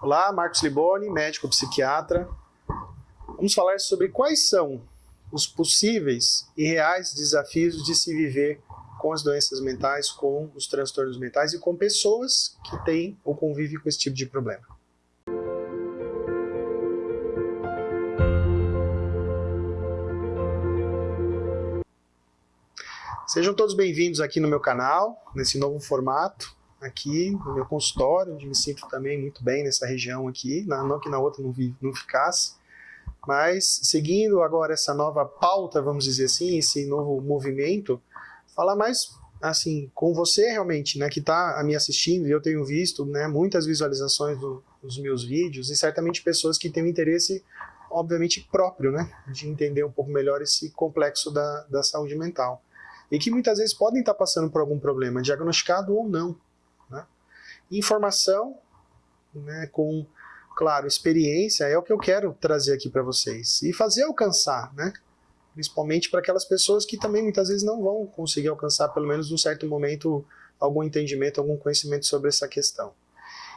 Olá, Marcos Liboni, médico psiquiatra. Vamos falar sobre quais são os possíveis e reais desafios de se viver com as doenças mentais, com os transtornos mentais e com pessoas que têm ou convivem com esse tipo de problema. Sejam todos bem-vindos aqui no meu canal, nesse novo formato aqui no meu consultório, onde me sinto também muito bem nessa região aqui, não que na outra não, vi, não ficasse, mas seguindo agora essa nova pauta, vamos dizer assim, esse novo movimento, falar mais assim com você realmente, né, que está me assistindo e eu tenho visto, né, muitas visualizações do, dos meus vídeos e certamente pessoas que têm um interesse, obviamente próprio, né, de entender um pouco melhor esse complexo da, da saúde mental. E que muitas vezes podem estar passando por algum problema, diagnosticado ou não, Informação, né, com, claro, experiência, é o que eu quero trazer aqui para vocês. E fazer alcançar, né? Principalmente para aquelas pessoas que também muitas vezes não vão conseguir alcançar, pelo menos num certo momento, algum entendimento, algum conhecimento sobre essa questão.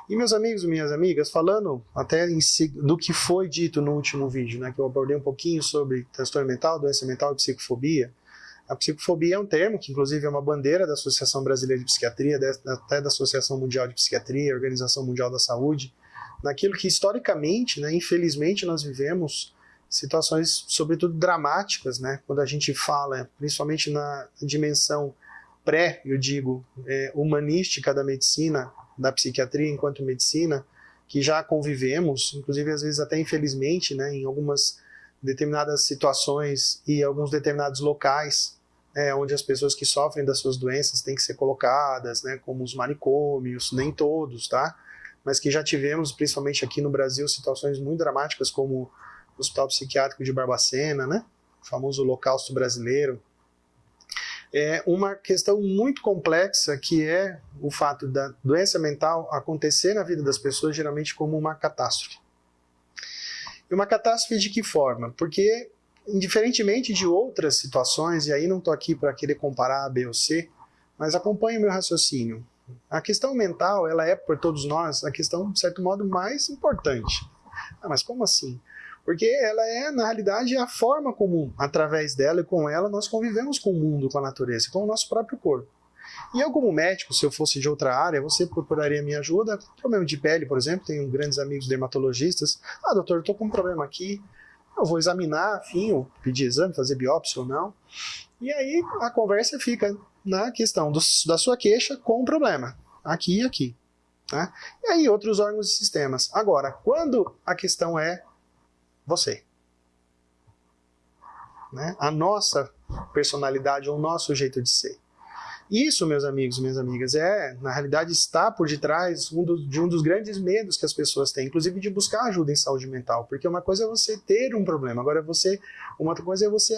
E meus amigos e minhas amigas, falando até do que foi dito no último vídeo, né, que eu abordei um pouquinho sobre transtorno mental, doença mental e psicofobia, a psicofobia é um termo que, inclusive, é uma bandeira da Associação Brasileira de Psiquiatria, até da Associação Mundial de Psiquiatria, Organização Mundial da Saúde, naquilo que, historicamente, né, infelizmente, nós vivemos situações, sobretudo, dramáticas, né, quando a gente fala, principalmente na dimensão pré, eu digo, é, humanística da medicina, da psiquiatria enquanto medicina, que já convivemos, inclusive, às vezes, até infelizmente, né, em algumas determinadas situações e alguns determinados locais é, onde as pessoas que sofrem das suas doenças têm que ser colocadas, né, como os manicômios, nem todos, tá? Mas que já tivemos, principalmente aqui no Brasil, situações muito dramáticas, como o Hospital Psiquiátrico de Barbacena, né? O famoso Holocausto Brasileiro. É uma questão muito complexa que é o fato da doença mental acontecer na vida das pessoas geralmente como uma catástrofe. E uma catástrofe de que forma? Porque indiferentemente de outras situações, e aí não estou aqui para querer comparar A, B ou C, mas acompanhe o meu raciocínio. A questão mental, ela é, por todos nós, a questão, de certo modo, mais importante. Ah, mas como assim? Porque ela é, na realidade, a forma como, através dela e com ela, nós convivemos com o mundo, com a natureza, com o nosso próprio corpo. E eu, como médico, se eu fosse de outra área, você procuraria minha ajuda. Problema de pele, por exemplo, tenho grandes amigos dermatologistas. Ah, doutor, estou com um problema aqui, eu vou examinar, ou pedir exame, fazer biópsia ou não. E aí a conversa fica na questão do, da sua queixa com o problema, aqui e aqui. Né? E aí outros órgãos e sistemas. Agora, quando a questão é você, né? a nossa personalidade ou o nosso jeito de ser. Isso, meus amigos e minhas amigas, é, na realidade, está por detrás um do, de um dos grandes medos que as pessoas têm, inclusive de buscar ajuda em saúde mental, porque uma coisa é você ter um problema, agora você, uma outra coisa é você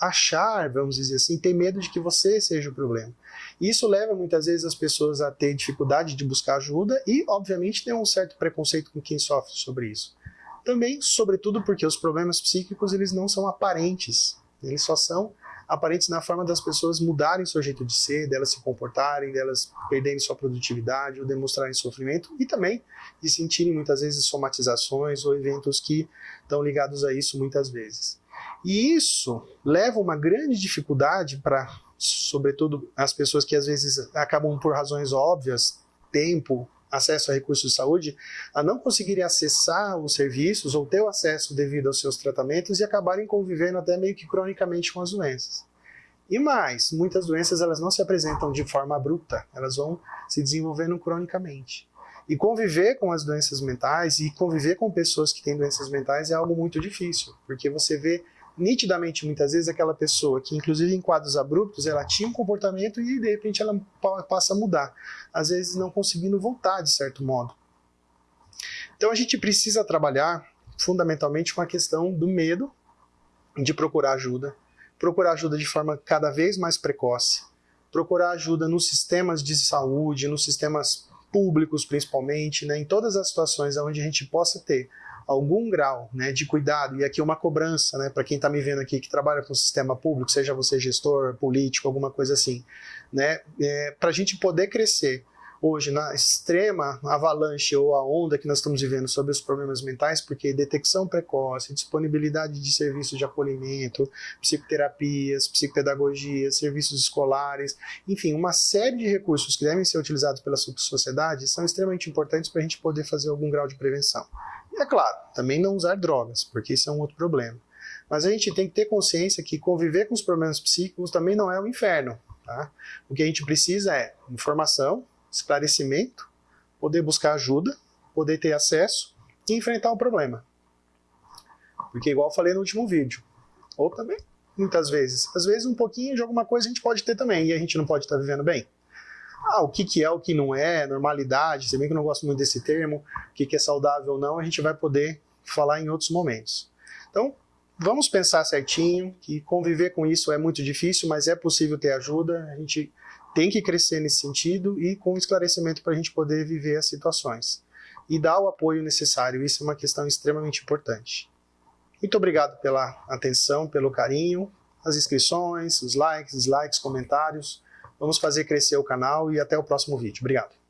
achar, vamos dizer assim, ter medo de que você seja o problema. Isso leva muitas vezes as pessoas a ter dificuldade de buscar ajuda e, obviamente, ter um certo preconceito com quem sofre sobre isso. Também, sobretudo, porque os problemas psíquicos eles não são aparentes, eles só são aparentes na forma das pessoas mudarem seu jeito de ser, delas se comportarem, delas perderem sua produtividade ou demonstrarem sofrimento e também de sentirem muitas vezes somatizações ou eventos que estão ligados a isso muitas vezes. E isso leva uma grande dificuldade para, sobretudo, as pessoas que às vezes acabam por razões óbvias, tempo, acesso a recursos de saúde, a não conseguirem acessar os serviços ou ter o acesso devido aos seus tratamentos e acabarem convivendo até meio que cronicamente com as doenças. E mais, muitas doenças elas não se apresentam de forma abrupta, elas vão se desenvolvendo cronicamente. E conviver com as doenças mentais e conviver com pessoas que têm doenças mentais é algo muito difícil, porque você vê nitidamente, muitas vezes, aquela pessoa que, inclusive em quadros abruptos, ela tinha um comportamento e de repente ela passa a mudar, às vezes não conseguindo voltar de certo modo. Então a gente precisa trabalhar fundamentalmente com a questão do medo de procurar ajuda, procurar ajuda de forma cada vez mais precoce, procurar ajuda nos sistemas de saúde, nos sistemas públicos principalmente, né, em todas as situações onde a gente possa ter algum grau né, de cuidado, e aqui uma cobrança né, para quem está me vendo aqui que trabalha com o sistema público, seja você gestor, político, alguma coisa assim, né, é, para a gente poder crescer hoje na extrema avalanche ou a onda que nós estamos vivendo sobre os problemas mentais, porque detecção precoce, disponibilidade de serviços de acolhimento, psicoterapias, psicopedagogia, serviços escolares, enfim, uma série de recursos que devem ser utilizados pela sociedade são extremamente importantes para a gente poder fazer algum grau de prevenção. E é claro, também não usar drogas, porque isso é um outro problema. Mas a gente tem que ter consciência que conviver com os problemas psíquicos também não é um inferno. Tá? O que a gente precisa é informação, esclarecimento, poder buscar ajuda, poder ter acesso e enfrentar o problema. Porque igual eu falei no último vídeo, ou também, muitas vezes, às vezes um pouquinho de alguma coisa a gente pode ter também, e a gente não pode estar vivendo bem. Ah, o que, que é, o que não é, normalidade, se bem que eu não gosto muito desse termo, o que, que é saudável ou não, a gente vai poder falar em outros momentos. Então, vamos pensar certinho, que conviver com isso é muito difícil, mas é possível ter ajuda, a gente tem que crescer nesse sentido e com esclarecimento para a gente poder viver as situações. E dar o apoio necessário, isso é uma questão extremamente importante. Muito obrigado pela atenção, pelo carinho, as inscrições, os likes, dislikes, comentários. Vamos fazer crescer o canal e até o próximo vídeo. Obrigado.